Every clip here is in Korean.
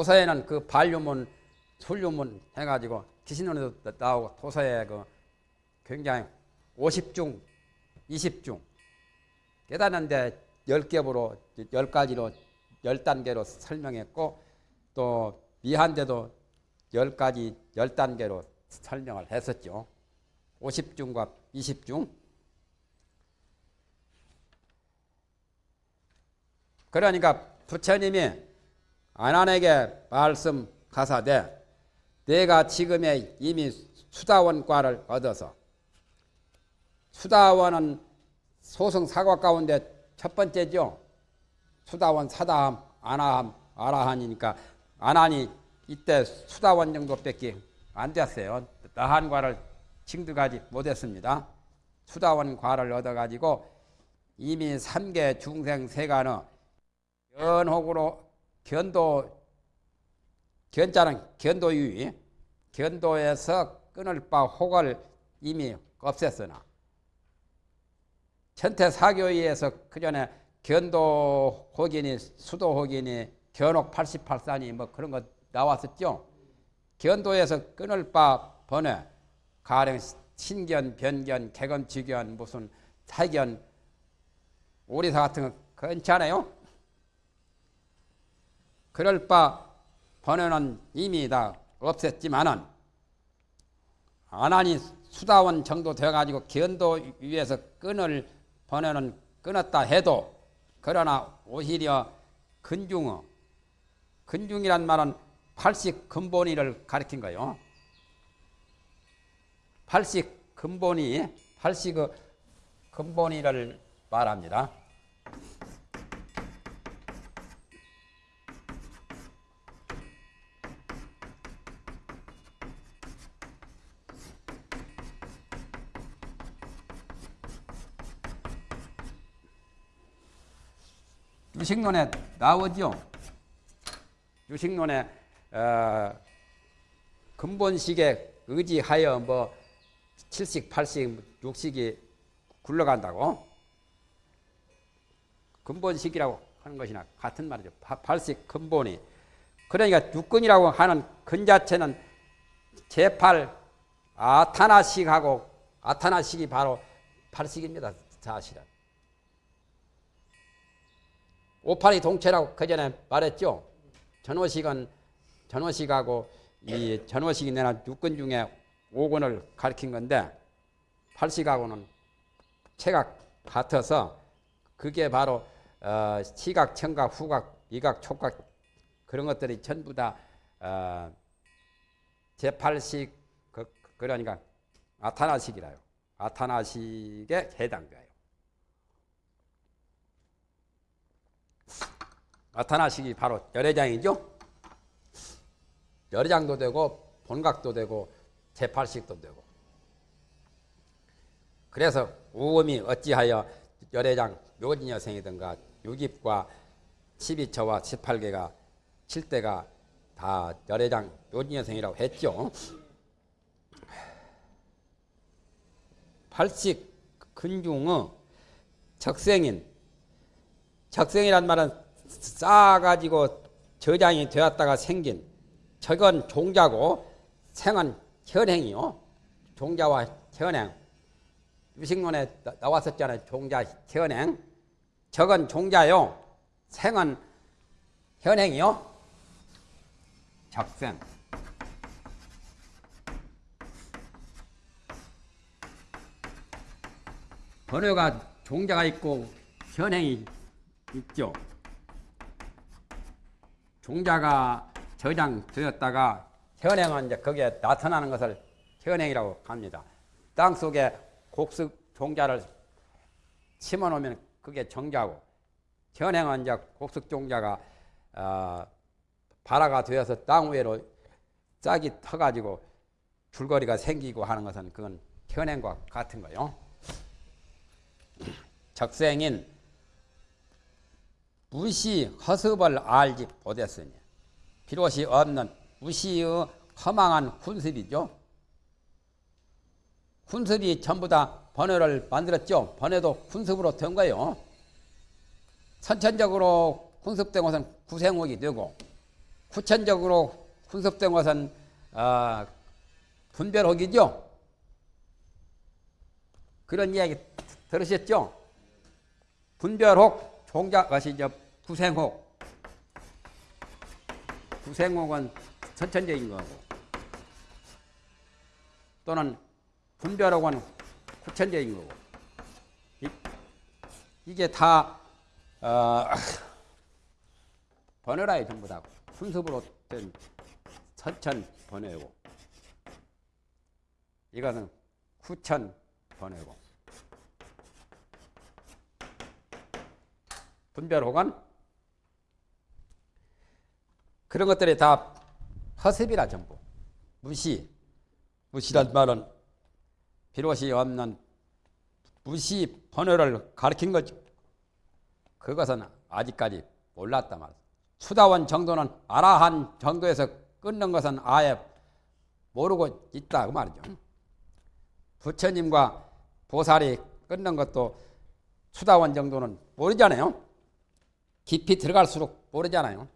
도서에는 그 반류문, 술류문 해가지고 기신론에도 나오고 도서에 그 굉장히 50중, 20중 깨닫는데 10겹으로 10가지로 10단계로 설명했고 또 미한데도 10가지 10단계로 설명을 했었죠. 50중과 20중 그러니까 부처님이 아난에게 말씀하사되 내가 지금에 이미 수다원과를 얻어서 수다원은 소승 사과 가운데 첫 번째죠. 수다원 사다함 아나함 아라한이니까 아난이 이때 수다원 정도밖에 안 됐어요. 나한과를 징득하지 못했습니다. 수다원과를 얻어가지고 이미 삼계 중생 세간의 연혹으로 견도 견자는 견도유의 견도에서 끊을 바 혹을 이미 없앴으나 천태사교위에서 그전에 견도 혹이니 수도 혹이니 견혹 88산이 뭐 그런 거 나왔었죠. 견도에서 끊을 바 번외 가령 신견, 변견, 개검, 지견, 무슨 사견, 오리사 같은 거 괜찮아요? 그럴 바 번외는 이미 다 없앴지만은 아나니 수다원 정도 되어가지고 견도 위에서 끈을 번외는 끊었다 해도 그러나 오히려 근중어 근중이란 말은 팔식 근본이를 가리킨 거요. 팔식 근본이 팔식 그 근본이를 말합니다. 유식론에 나오죠. 유식론에 어, 근본식에 의지하여 뭐 7식, 8식, 6식이 굴러간다고 근본식이라고 하는 것이나 같은 말이죠. 8식 근본이 그러니까 육근이라고 하는 근 자체는 제8 아타나식하고 아타나식이 바로 8식입니다. 사실은. 오팔이 동체라고 그전에 말했죠. 전호식은 전호식하고 이 전호식이 내나 육근 중에 오근을 가리킨 건데 팔식하고는 체가 같아서 그게 바로 어, 시각, 청각, 후각, 미각, 촉각 그런 것들이 전부 다 어, 제8식 그, 그러니까 아타나식이라요. 아타나식에 해당돼요. 나타나시기 바로 열애장이죠. 열애장도 되고 본각도 되고 제팔식도 되고 그래서 우음이 어찌하여 열애장 묘진여생이든가 유깁과 12처와 18개가 7대가 다 열애장 묘진여생이라고 했죠. 팔식 근중의 적생인 적생이란 말은 쌓아가지고 저장이 되었다가 생긴 적은 종자고 생은 현행이요. 종자와 현행. 유식론에 나왔었잖아요. 종자, 현행. 적은 종자요. 생은 현행이요. 적생. 번호가 종자가 있고 현행이 있죠. 종자가 저장되었다가 현행은 이제 거기에 나타나는 것을 현행이라고 합니다. 땅 속에 곡식 종자를 심어 놓으면 그게 정자고 현행은 이제 곡식 종자가 어, 발화가 되어서 땅 위로 짝이 터가지고 줄거리가 생기고 하는 것은 그건 현행과 같은 거요. 적생인 무시 허습을 알지 못했으니 비롯이 없는 무시의 허망한 훈습이죠. 훈습이 전부 다 번뇌를 만들었죠. 번뇌도 훈습으로 된 거예요. 선천적으로 훈습된 것은 구생옥이 되고 후천적으로 훈습된 것은 어, 분별옥이죠. 그런 이야기 들으셨죠? 분별옥 종자 것이 저 구생옥. 구생옥은 선천적인 거고. 또는 분별옥은 후천적인 거고. 이, 게다 어, 번외라에 전부 다 훈습으로 된 선천 번외고. 이것은 후천 번외고 분별호건 그런 것들이 다 허습이라 전부 무시 무시란 말은 비롯이 없는 무시 번호를 가르친 거죠. 그것은 아직까지 몰랐단 말이야. 수다원 정도는 아라한 정도에서 끊는 것은 아예 모르고 있다 그 말이죠. 부처님과 보살이 끊는 것도 수다원 정도는 모르잖아요. 깊이 들어갈수록 모르잖아요.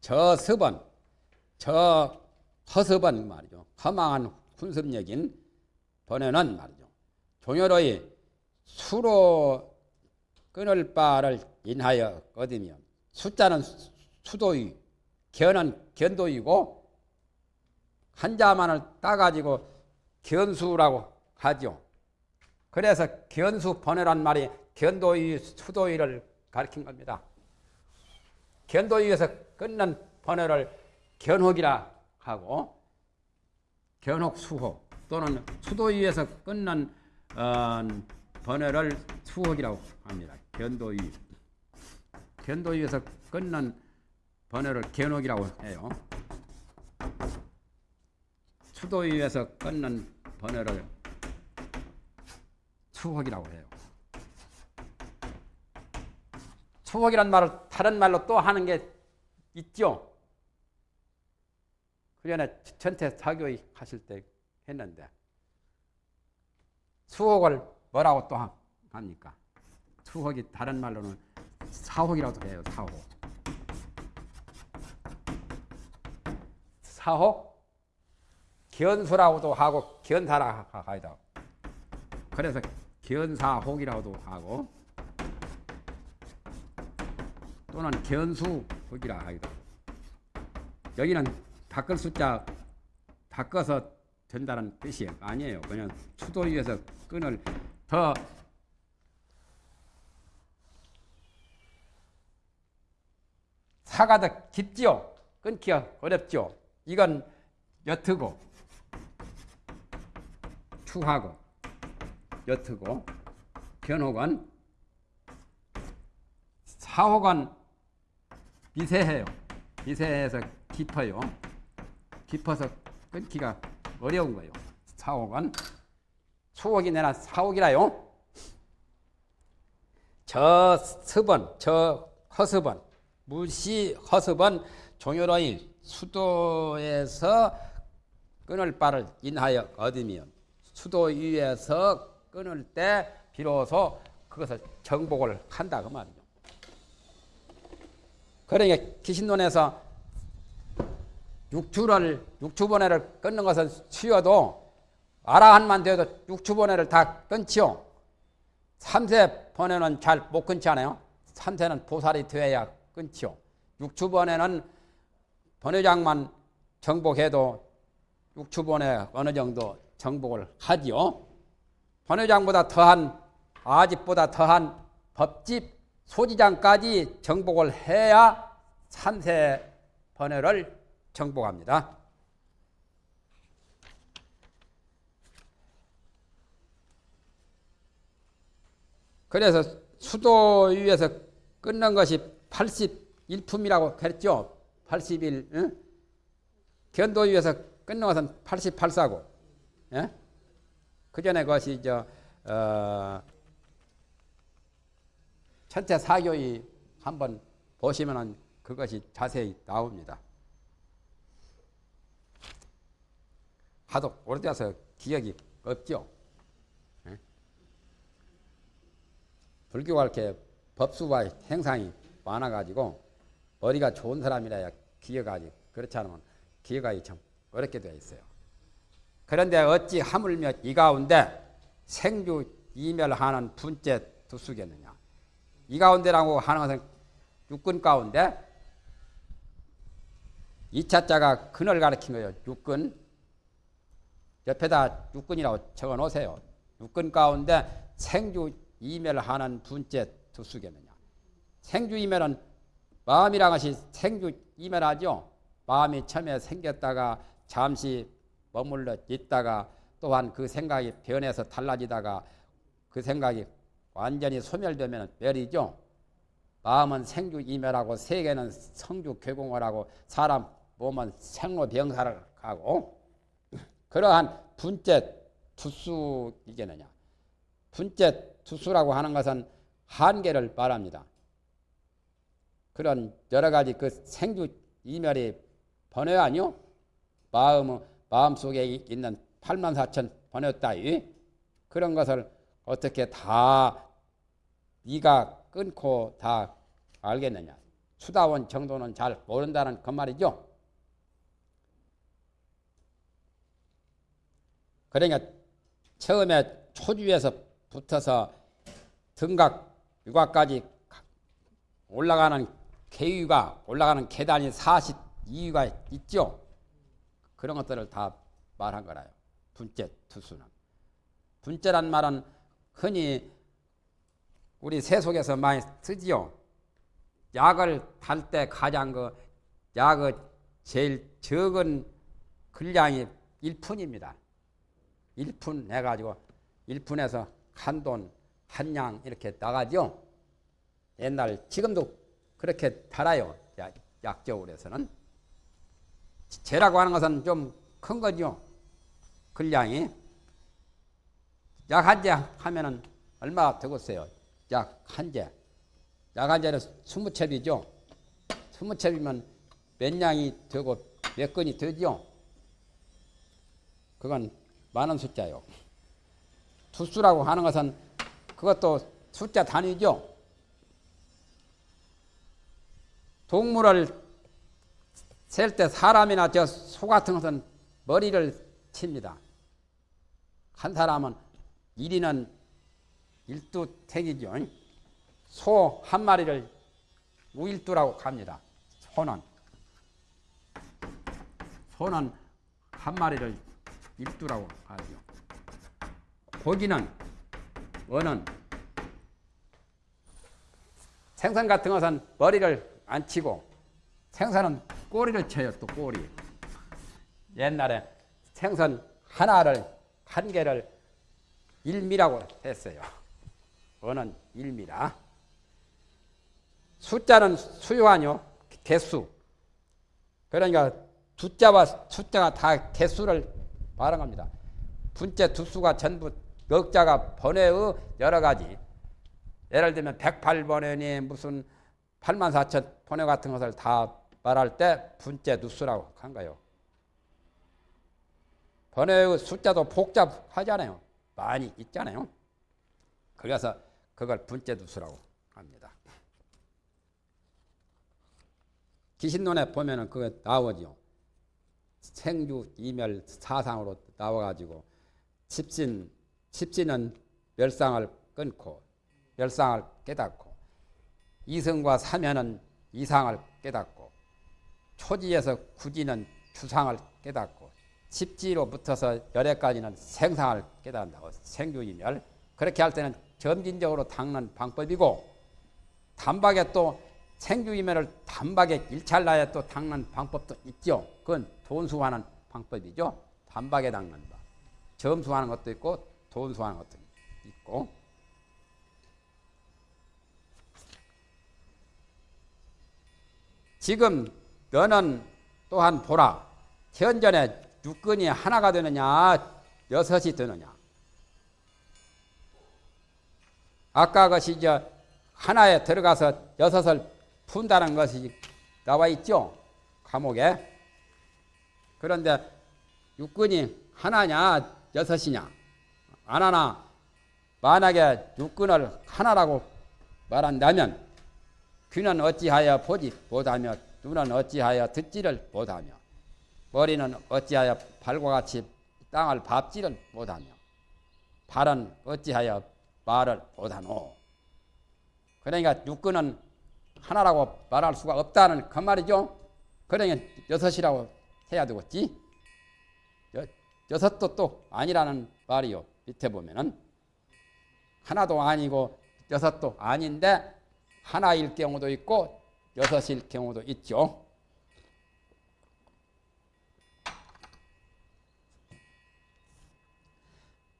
저 습은 저 허습은 말이죠. 허망한 훈습력인 번외는 말이죠. 종열의 수로 끊을 바를 인하여 얻으며 숫자는 수도이 견은 견도이고 한자만을 따가지고 견수라고 하죠. 그래서 견수 번외란 말이 견도이 수도이를 가리킨 겁니다. 견도이에서 끊는 번외를 견혹이라 하고 견혹 수혹 또는 수도위에서 끊는 어, 번외를 수혹이라고 합니다. 견도위 견도위에서 끊는 번외를 견혹이라고 해요. 수도위에서 끊는 번외를 수혹이라고 해요. 수혹이란 말을 다른 말로 또 하는 게 있죠. 그 전에 전태 사교의 하실 때 했는데 수혹을 뭐라고 또 합니까? 수혹이 다른 말로는 사혹이라고 해요. 사혹. 사혹 견수라고도 하고 견사라 하이다. 그래서 견사혹이라고도 하고 또는 견수혹이라 하기도 여기는 바꿀 숫자 바꿔서 된다는 뜻이 아니에요. 그냥 수도 위에서 끈을 더 사가 더 깊지요. 끊기가 어렵죠. 이건 옅고 추하고 옅고 견혹은 사혹은 미세해요. 미세해서 깊어요. 깊어서 끊기가 어려운 거예요. 사옥은 수옥이 내나 사옥이라요. 저 습은 저 허습은 무시 허습은 종요로인 수도에서 끊을 바를 인하여 얻으며 수도 위에서 끊을 때 비로소 그것을 정복을 한다 그 말이죠. 그러니까 기신론에서 육추를 육추번뇌를 끊는 것은 쉬워도 아라한만 돼도 육추번뇌를 다 끊지요. 삼세 번뇌는 잘 못 끊지 않아요. 삼세는 보살이 되어야 끊지요. 육추번뇌는 번뇌장만 정복해도 육추번뇌 어느 정도 정복을 하지요. 번뇌장보다 더한 아집보다 더한 법집 소지장까지 정복을 해야 삼세 번뇌를 정복합니다. 그래서 수도 위에서 끊는 것이 81품이라고 했죠. 81. 응? 견도 위에서 끊는 것은 88사고. 예? 그 전에 그것이 저 어, 천태 사교의 한번 보시면은 그것이 자세히 나옵니다. 하도 오래돼서 기억이 없죠. 예? 불교가 이렇게 법수와 행상이 많아가지고 머리가 좋은 사람이라야 기억하지 그렇지 않으면 기억하기 참 어렵게 되어 있어요. 그런데 어찌 하물며 이 가운데 생주 이멸하는 분째 두수겠느냐. 이 가운데라고 하는 것은 육근 가운데 이차자가 근을 가리킨 거예요. 육근. 옆에다 육근이라고 적어 놓으세요. 육근 가운데 생주 이멸하는 분째 두수겠느냐. 생주 이멸은 마음이란 것이 생주 이멸하죠. 마음이 처음에 생겼다가 잠시 머물러 있다가 또한 그 생각이 변해서 달라지다가 그 생각이 완전히 소멸되면 멸이죠. 마음은 생주 이멸하고 세계는 성주 괴공을 하고 사람 몸은 생로병사를 하고 그러한 분째 투수이겠느냐. 분째 투수라고 하는 것은 한계를 말합니다. 그런 여러 가지 그 생주 이멸이 번외 아니요? 마음, 마음 속에 있는 8만 4천 번외 따위 그런 것을 어떻게 다 네가 끊고 다 알겠느냐. 수다원 정도는 잘 모른다는 그 말이죠. 그러니까 처음에 초주에서 붙어서 등각 육아까지 올라가는 계위가 올라가는 계단이 42위가 있죠. 그런 것들을 다 말한 거라요. 분째 투수는. 분째란 말은 흔히 우리 세속에서 많이 쓰지요. 약을 달 때 가장 그 약의 제일 적은 분량이 1푼입니다. 1푼 내가지고 1푼에서 한 돈, 한 양 이렇게 나가죠. 옛날, 지금도 그렇게 달아요. 약적으로 해서는. 재라고 하는 것은 좀 큰 거죠. 분량이. 약 한 재 하면은 얼마가 되겠어요? 약 한 재. 약 한 재는 스무 첩이죠. 스무 첩이면 몇 냥이 되고 몇 건이 되죠. 그건 많은 숫자요. 두수라고 하는 것은 그것도 숫자 단위죠. 동물을 셀 때 사람이나 저 소 같은 것은 머리를 칩니다. 한 사람은 1위는 일두택이죠. 소 한 마리를 우일두라고 합니다. 소는. 소는 한 마리를 일두라고 하죠. 고기는 어는 생선 같은 것은 머리를 안 치고 생선은 꼬리를 쳐요. 또 꼬리. 옛날에 생선 하나를 한 개를 일미라고 했어요. 어는 일미라. 숫자는 수요하뇨. 개수. 그러니까 두자와 숫자가 다 개수를 말한 겁니다. 분째 두수가 전부 역자가 번외의 여러 가지 예를 들면 108번외니 무슨 8만 4천 번외 같은 것을 다 말할 때 분째 두수라고 한 거예요. 번외의 숫자도 복잡하잖아요. 많이 있잖아요. 그래서 그걸 분째 두수라고 합니다. 기신론에 보면은 그게 나오죠. 생주 이멸 사상으로 나와가지고 칩신 칩신은 멸상을 끊고 멸상을 깨닫고 이성과 사면은 이상을 깨닫고 초지에서 구지는 추상을 깨닫고 칩지로 붙어서 열애까지는 생상을 깨닫는다고 생주이멸 그렇게 할 때는 점진적으로 닦는 방법이고 단박에 또 생주이멸을 단박에 일찰나에 또 닦는 방법도 있죠. 그건 돈수하는 방법이죠. 단박에 닦는 법. 점수하는 것도 있고 돈수하는 것도 있고 지금 너는 또한 보라. 현전에 육근이 하나가 되느냐 여섯이 되느냐. 아까 것이 저 하나에 들어가서 여섯을 푼다는 것이 나와 있죠. 감옥에. 그런데 육근이 하나냐 여섯이냐 안 하나 만약에 육근을 하나라고 말한다면 귀는 어찌하여 보지 못하며 눈은 어찌하여 듣지를 못하며 머리는 어찌하여 발과 같이 땅을 밟지를 못하며 발은 어찌하여 말을 못하노. 그러니까 육근은 하나라고 말할 수가 없다는 그 말이죠. 그러니까 여섯이라고 해야 되겠지. 여, 여섯도 또 아니라는 말이요. 밑에 보면은 하나도 아니고 여섯도 아닌데 하나일 경우도 있고 여섯일 경우도 있죠.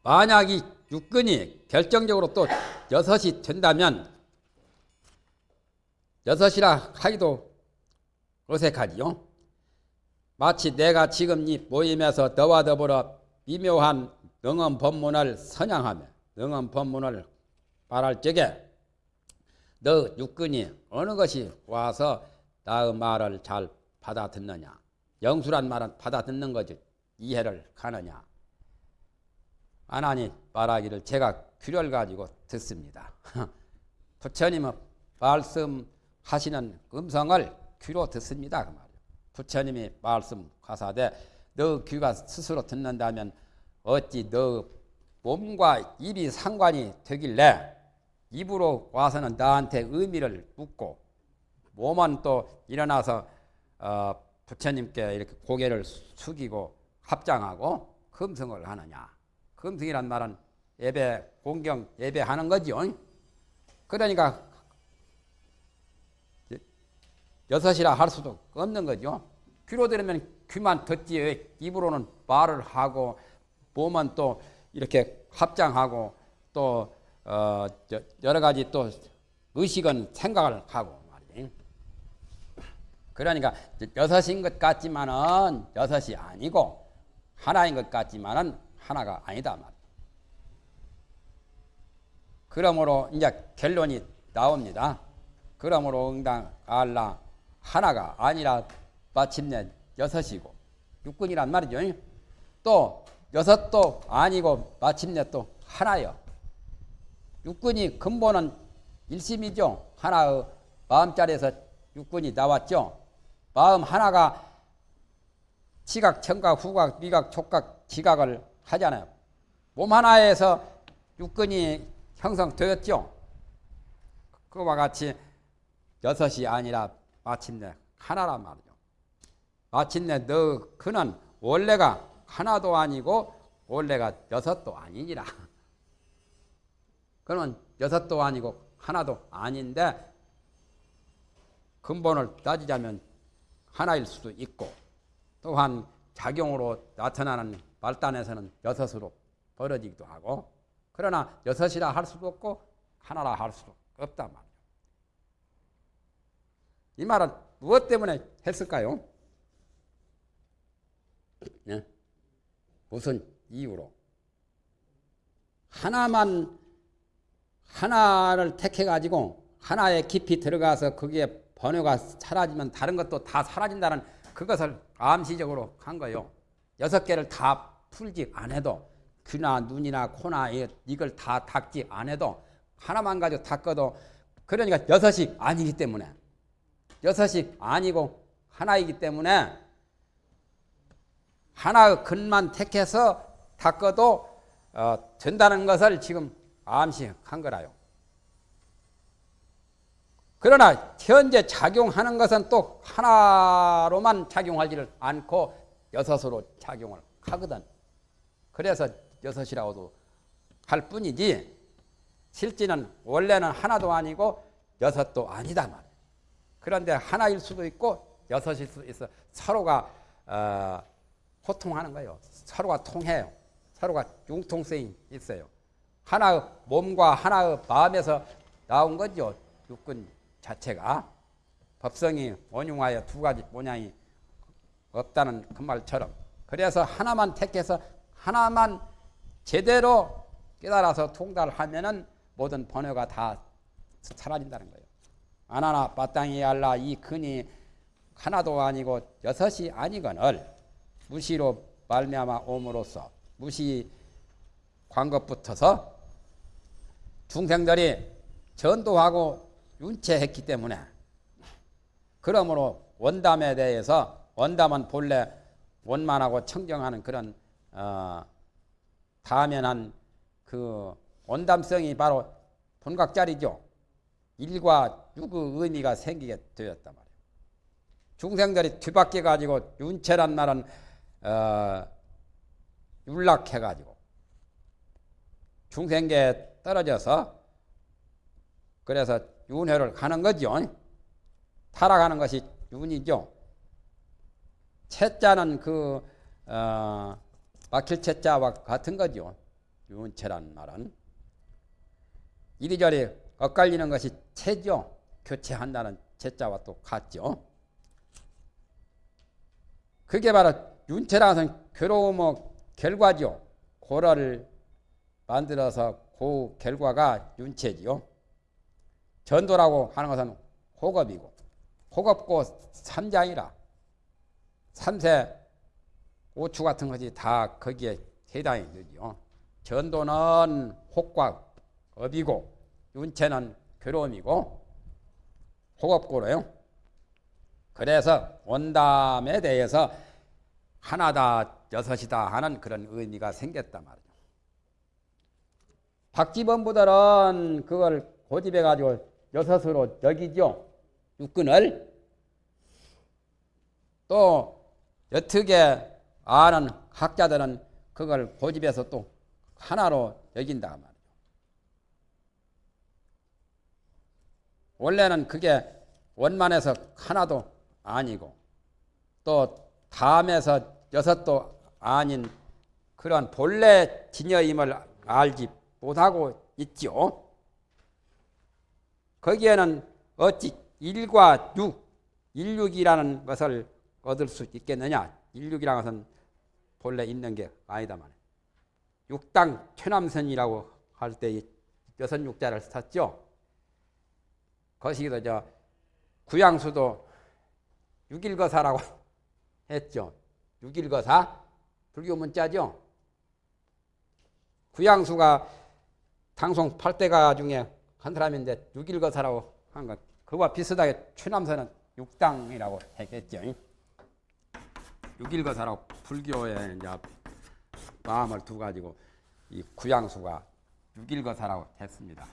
만약 이 육근이 결정적으로 또 여섯이 된다면 여섯이라 하기도 어색하지요. 마치 내가 지금 이 모임에서 너와 더불어 미묘한 능엄 법문을 선양하며 능엄 법문을 말할 적에 너 육근이 어느 것이 와서 나의 말을 잘 받아듣느냐? 영수란 말은 받아듣는 거지. 이해를 가느냐 아나니 말하기를 제가 귀를 가지고 듣습니다. 부처님은 말씀하시는 음성을 귀로 듣습니다. 그 말이에요. 부처님이 말씀하사되 너 귀가 스스로 듣는다면 어찌 너 몸과 입이 상관이 되길래 입으로 와서는 나한테 의미를 묻고 몸은 또 일어나서 어, 부처님께 이렇게 고개를 숙이고 합장하고 금성을 하느냐. 금승이란 말은 예배, 공경, 예배하는 거죠. 그러니까 여섯이라 할 수도 없는 거죠. 귀로 들으면 귀만 듣지 입으로는 말을 하고 몸은 또 이렇게 합장하고 또 어, 여러 가지 또 의식은 생각을 하고 말이지. 그러니까 여섯인 것 같지만은 여섯이 아니고 하나인 것 같지만은 하나가 아니다 말. 그러므로 이제 결론이 나옵니다. 그러므로 응당 알라 하나가 아니라 마침내 여섯이고 육군이란 말이죠. 또 여섯도 아니고 마침내 또 하나요. 육군이 근본은 일심이죠. 하나의 마음자리에서 육군이 나왔죠. 마음 하나가 시각, 청각, 후각, 미각, 촉각, 지각을 하잖아요. 몸 하나에서 육근이 형성되었죠. 그와 같이 여섯이 아니라 마침내 하나란 말이죠. 마침내 너 그는 원래가 하나도 아니고 원래가 여섯도 아니니라. 그는 여섯도 아니고 하나도 아닌데 근본을 따지자면 하나일 수도 있고 또한 작용으로 나타나는 말단에서는 여섯으로 벌어지기도 하고 그러나 여섯이라 할 수도 없고 하나라 할 수도 없단 말이에요. 이 말은 무엇 때문에 했을까요? 네? 무슨 이유로? 하나만 하나를 택해 가지고 하나에 깊이 들어가서 그게 번호가 사라지면 다른 것도 다 사라진다는 그것을 암시적으로 한 거예요. 여섯 개를 다 풀지 않아도 귀나 눈이나 코나 이걸 다 닦지 않아도 하나만 가지고 닦아도 그러니까 여섯이 아니기 때문에 여섯이 아니고 하나이기 때문에 하나의 근만 택해서 닦아도 어, 된다는 것을 지금 암시한 거라요. 그러나 현재 작용하는 것은 또 하나로만 작용하지를 않고 여섯으로 작용을 하거든. 그래서 여섯이라고도 할 뿐이지 실제는 원래는 하나도 아니고 여섯도 아니다 말. 그런데 하나일 수도 있고 여섯일 수도 있어. 서로가 어, 호통하는 거예요. 서로가 통해요. 서로가 융통성이 있어요. 하나의 몸과 하나의 마음에서 나온 거죠. 육군 자체가 법성이 원흉하여 두 가지 모양이 없다는 그 말처럼 그래서 하나만 택해서 하나만 제대로 깨달아서 통달을 하면은 모든 번호가 다 사라진다는 거예요. 아나나 바땅이 알라 이 근이 하나도 아니고 여섯이 아니거늘 무시로 말미암아 옴으로써 무시 광것붙어서 중생들이 전도하고 윤체했기 때문에 그러므로 원담에 대해서 원담은 본래 원만하고 청정하는 그런 어, 다면한 그 원담성이 바로 본각자리죠. 일과 육의 의미가 생기게 되었단 말이에요. 중생들이 뒤바뀌어 가지고 윤체란 말은 어, 율락해 가지고 중생계에 떨어져서 그래서 윤회를 가는 거죠. 타락하는 것이 윤이죠. 채자는 그 어, 막힐 채자와 같은 거죠. 윤체란 말은 이리저리 엇갈리는 것이 채죠. 교체한다는 채자와 또 같죠. 그게 바로 윤체라는 괴로움의 결과죠. 고라를 만들어서 그 결과가 윤체지요. 전도라고 하는 것은 호겁이고 호겁고 삼장이라 삼세 오추 같은 것이 다 거기에 해당이 되죠. 전도는 혹과 업이고 윤체는 괴로움이고 호겁고로요. 그래서 원담에 대해서 하나다 여섯이다 하는 그런 의미가 생겼단 말이죠. 박지범 부들은 그걸 고집해 가지고 여섯으로 여기죠. 육근을 또 여특에 아는 학자들은 그걸 고집해서 또 하나로 여긴다 말이죠. 원래는 그게 원만해서 하나도 아니고 또 담에서 여섯도 아닌 그런 본래 진여임을 알지 못하고 있죠. 거기에는 어찌 일과 육, 일육이라는 것을 얻을 수 있겠느냐? 일육이라는 것은 본래 있는 게 아니다만 육당 최남선이라고 할 때 여섯 육자를 썼죠. 거시기도 저 구양수도 육일거사라고 했죠. 육일거사 불교 문자죠. 구양수가 당송 8대가 중에 한 사람인데 육일거사라고 한 것. 그와 비슷하게 최남선은 육당이라고 했겠죠. 육일거사라고 불교에 이제 마음을 두 가지고 이 구양수가 육일거사라고 했습니다.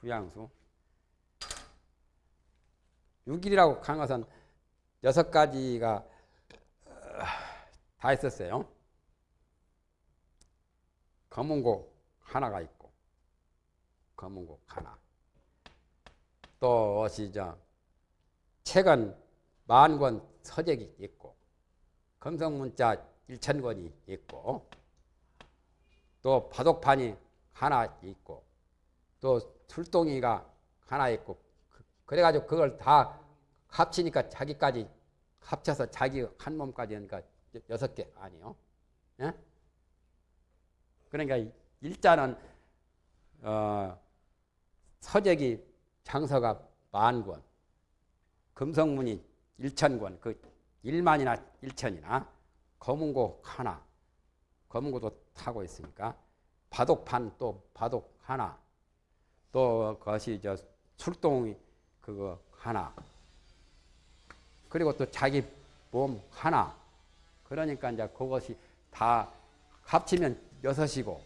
구양수. 6일이라고 한 것은 여섯 가지가 다 있었어요. 검은곡 하나가 있고, 검은곡 하나. 또저 책은 만 권 서적이 있고, 검성문자 일천권이 있고, 또 바둑판이 하나 있고, 또 술동이가 하나 있고, 그래가지고 그걸 다 합치니까 자기까지 합쳐서 자기 한 몸까지 하니까 여섯 개 아니요. 예? 그러니까 일자는 어, 서적이 장서가 만 권, 금성문이 일천 권, 그 일만이나 일천이나 검은고 하나, 검은고도 타고 있으니까 바둑판 또 바둑 하나, 또 그것이 저 술동이 그거 하나, 그리고 또 자기 몸 하나. 그러니까 이제 그것이 다 합치면 여섯이고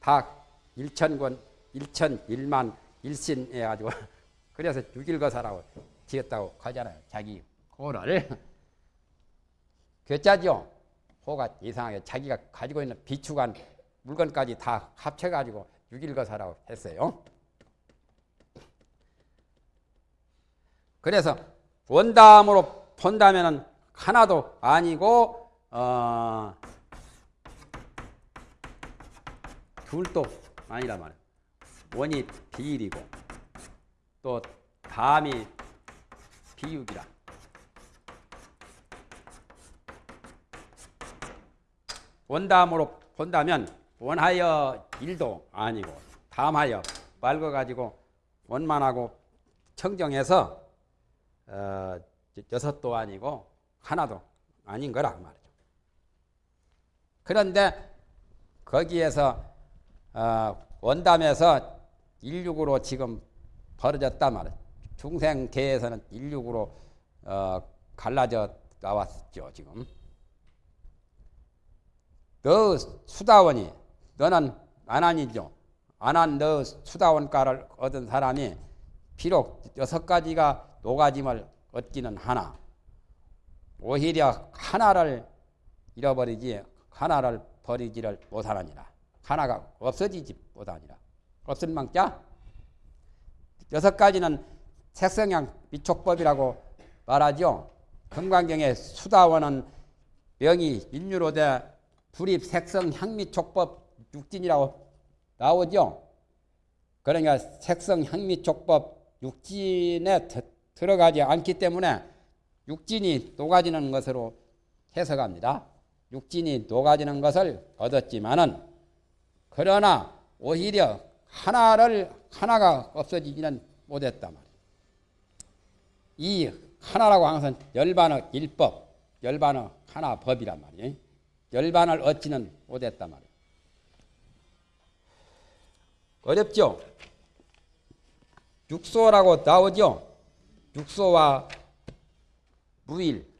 다 일천권, 일천, 일만, 일신 해가지고 그래서 육일거사라고 지었다고 하잖아요. 자기 호를. 괴짜죠. 호가 이상하게 자기가 가지고 있는 비축한 물건까지 다 합쳐가지고 육일거사라고 했어요. 그래서 원담으로 본다면 하나도 아니고 어, 둘도 아니란 말이에요. 원이 비일이고 또 담이 비육이라. 원담으로 본다면 원하여 일도 아니고 담하여 맑아가지고 원만하고 청정해서 어, 여섯도 아니고 하나도 아닌 그 말이죠. 그런데 거기에서 어, 원담에서 일육으로 지금 벌어졌다 말이에요. 중생계에서는 일육으로 어, 갈라져 나왔죠 지금. 너 수다원이 너는 안한이죠. 안한 너 수다원가를 얻은 사람이 비록 여섯 가지가 노가짐을 얻기는 하나 오히려 하나를 잃어버리지 하나를 버리지를 못하느니라. 하나가 없어지지 못하니라. 없을 망자 여섯 가지는 색성향 미촉법이라고 말하죠. 금강경의 수다원은 명이 인유로 돼 불입 색성 향미촉법 육진이라고 나오죠. 그러니까 색성 향미촉법 육진에 들어가지 않기 때문에 육진이 녹아지는 것으로 해석합니다. 육진이 녹아지는 것을 얻었지만은 그러나 오히려 하나를 하나가 없어지지는 못했다 말이에요. 이 하나라고 항상 열반의 일법, 열반의 하나 법이란 말이에요. 열반을 얻지는 못했단 말이에요. 어렵죠? 육소라고 나오죠? 육소와 무일.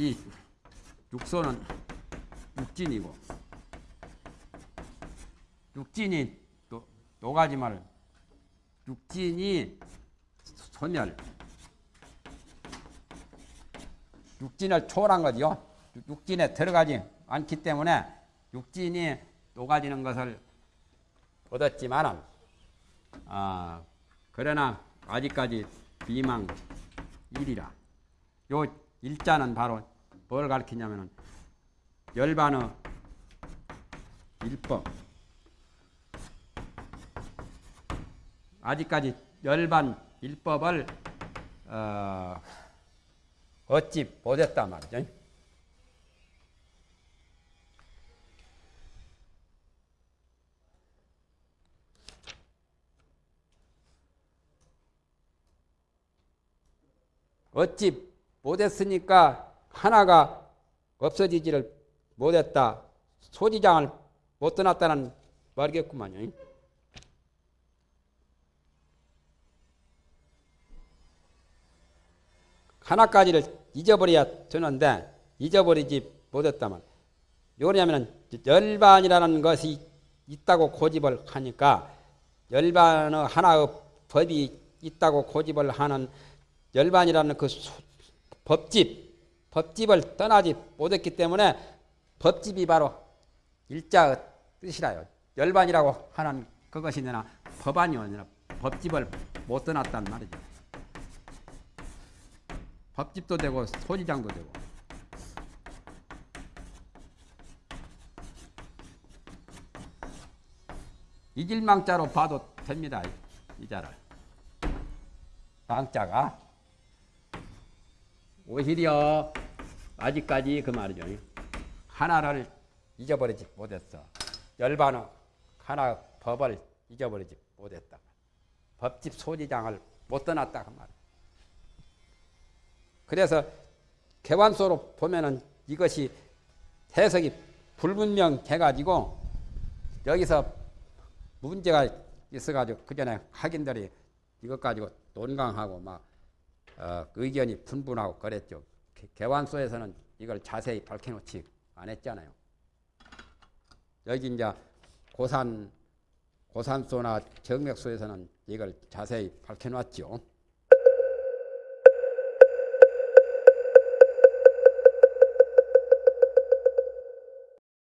이 육소는 육진이고 육진이 또 노가지 말 육진이 소멸 육진을 초월한 거죠. 육진에 들어가지 않기 때문에 육진이 녹아지는 것을 얻었지만은 아 그러나 아직까지 비망 일이라 요 일자는 바로 뭘 가르치냐면은 열반의 일법 아직까지 열반 일법을 어, 얻지 못했단 말이죠. 얻지 못했으니까 하나가 없어지지를 못했다. 소지장을 못 떠났다는 말이겠구만요. 하나까지를 잊어버려야 되는데 잊어버리지 못했다면 요냐면은 열반이라는 것이 있다고 고집을 하니까 열반의 하나의 법이 있다고 고집을 하는 열반이라는 그 법집 법집을 떠나지 못했기 때문에 법집이 바로 일자의 뜻이라요. 열반이라고 하는 그것이 나 법안이 아니라 법집을 못 떠났단 말이죠. 밥집도 되고 소지장도 되고 이질망자로 봐도 됩니다. 이 자를 망자가 오히려 아직까지 그 말이죠. 하나를 잊어버리지 못했어. 열반의 하나 법을 잊어버리지 못했다. 법집 소지장을 못 떠났다 그 말. 그래서 개완소로 보면은 이것이 해석이 불분명해가지고 여기서 문제가 있어가지고 그 전에 학인들이 이것 가지고 논강하고 막 어, 의견이 분분하고 그랬죠. 개완소에서는 이걸 자세히 밝혀놓지 않았잖아요. 여기 이제 고산 고산소나 정맥소에서는 이걸 자세히 밝혀놨죠.